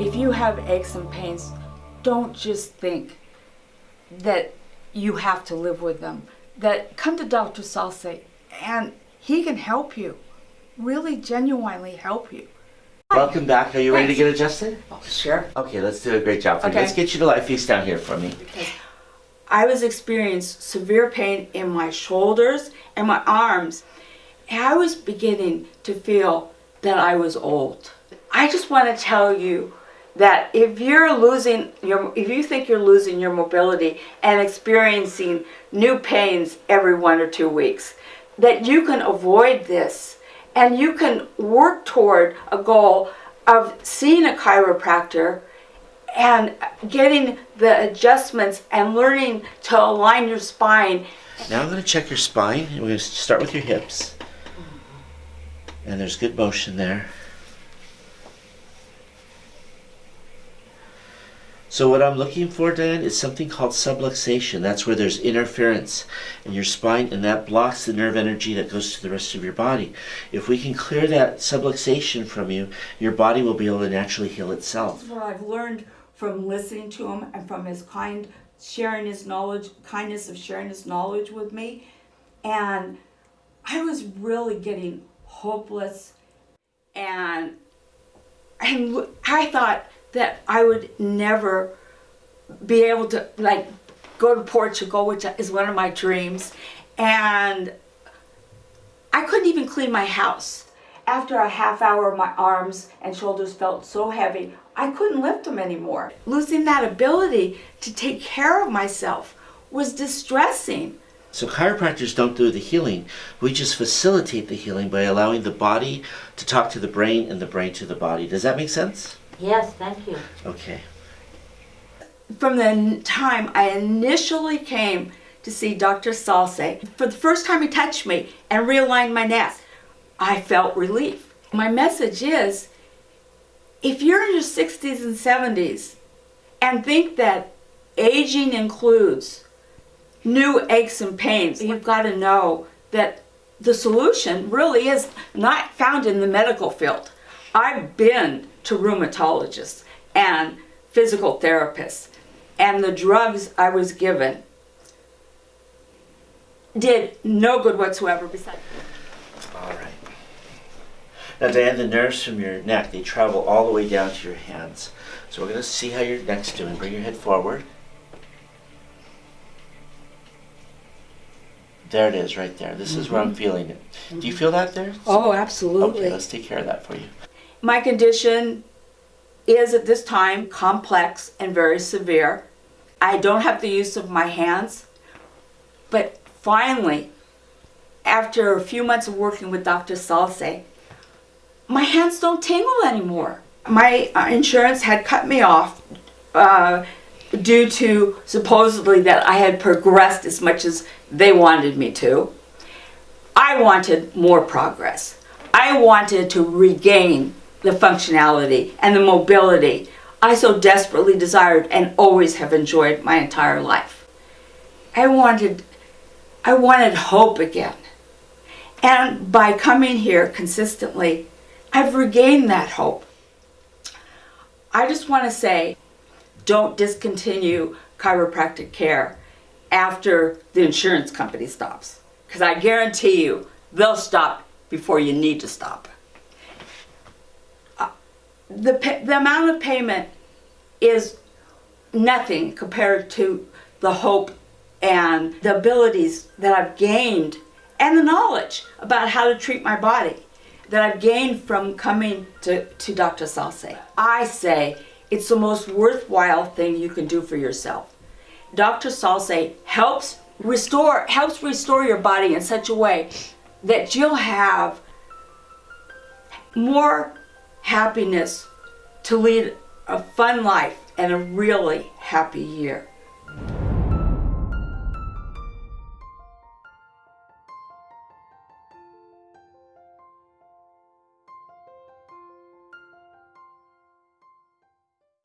If you have aches and pains, don't just think that you have to live with them. That come to Dr. Salse and he can help you. Really genuinely help you. Welcome back. Are you ready to get adjusted? Oh, sure. Okay, let's do a great job for you. Okay. Let's get you to lie face down here for me. I was experiencing severe pain in my shoulders and my arms. And I was beginning to feel that I was old. I just want to tell you that if you're losing your if you think you're losing your mobility and experiencing new pains every one or two weeks, that you can avoid this and you can work toward a goal of seeing a chiropractor and getting the adjustments and learning to align your spine. Now I'm going to check your spine. We're going to start with your hips. And there's good motion there. So what I'm looking for, Dan, is something called subluxation. That's where there's interference in your spine and that blocks the nerve energy that goes to the rest of your body. If we can clear that subluxation from you, your body will be able to naturally heal itself. That's what I've learned from listening to him and from his kind sharing his knowledge, kindness of sharing his knowledge with me. And I was really getting hopeless and and I thought that I would never be able to like go to Portugal, which is one of my dreams, and I couldn't even clean my house. After a half hour, my arms and shoulders felt so heavy, I couldn't lift them anymore. Losing that ability to take care of myself was distressing. So chiropractors don't do the healing. We just facilitate the healing by allowing the body to talk to the brain and the brain to the body. Does that make sense? Yes, thank you. Okay. From the time I initially came to see Dr. Salse, for the first time he touched me and realigned my neck, I felt relief. My message is if you're in your 60s and 70s and think that aging includes new aches and pains, you've got to know that the solution really is not found in the medical field. I've been to rheumatologists and physical therapists, and the drugs I was given did no good whatsoever besides All right. Now, Diane, the nerves from your neck, they travel all the way down to your hands. So we're going to see how your neck's doing. Bring your head forward. There it is, right there. This is where I'm mm-hmm. feeling it. Do you mm-hmm. feel that there? Oh, absolutely. Okay, let's take care of that for you. My condition is at this time complex and very severe. I don't have the use of my hands, but finally, after a few months of working with Dr. Salse, my hands don't tingle anymore. My uh, insurance had cut me off uh, due to supposedly that I had progressed as much as they wanted me to. I wanted more progress. I wanted to regain the functionality and the mobility I so desperately desired and always have enjoyed my entire life. I wanted I wanted hope again. And by coming here consistently, I've regained that hope. I just want to say don't discontinue chiropractic care after the insurance company stops. Because I guarantee you, they'll stop before you need to stop. The, the amount of payment is nothing compared to the hope and the abilities that I've gained and the knowledge about how to treat my body that I've gained from coming to, to Dr. Salse. I say it's the most worthwhile thing you can do for yourself. Dr. Salse helps restore helps restore your body in such a way that you'll have more happiness to lead a fun life and a really happy year.